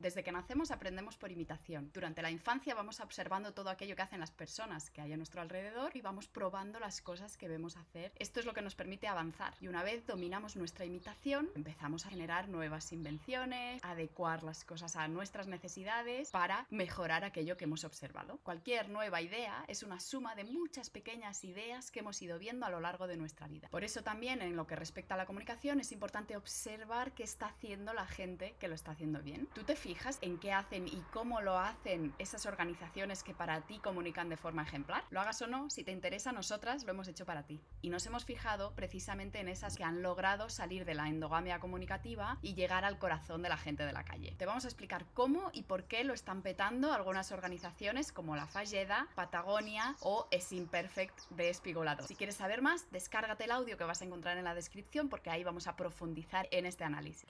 Desde que nacemos aprendemos por imitación. Durante la infancia vamos observando todo aquello que hacen las personas que hay a nuestro alrededor y vamos probando las cosas que vemos hacer. Esto es lo que nos permite avanzar. Y una vez dominamos nuestra imitación, empezamos a generar nuevas invenciones, adecuar las cosas a nuestras necesidades para mejorar aquello que hemos observado. Cualquier nueva idea es una suma de muchas pequeñas ideas que hemos ido viendo a lo largo de nuestra vida. Por eso también en lo que respecta a la comunicación es importante observar qué está haciendo la gente que lo está haciendo bien. Tú te fijas en qué hacen y cómo lo hacen esas organizaciones que para ti comunican de forma ejemplar? Lo hagas o no, si te interesa, nosotras lo hemos hecho para ti. Y nos hemos fijado precisamente en esas que han logrado salir de la endogamia comunicativa y llegar al corazón de la gente de la calle. Te vamos a explicar cómo y por qué lo están petando algunas organizaciones como la Falleda, Patagonia o Es Imperfect de Espigolado. Si quieres saber más, descárgate el audio que vas a encontrar en la descripción porque ahí vamos a profundizar en este análisis.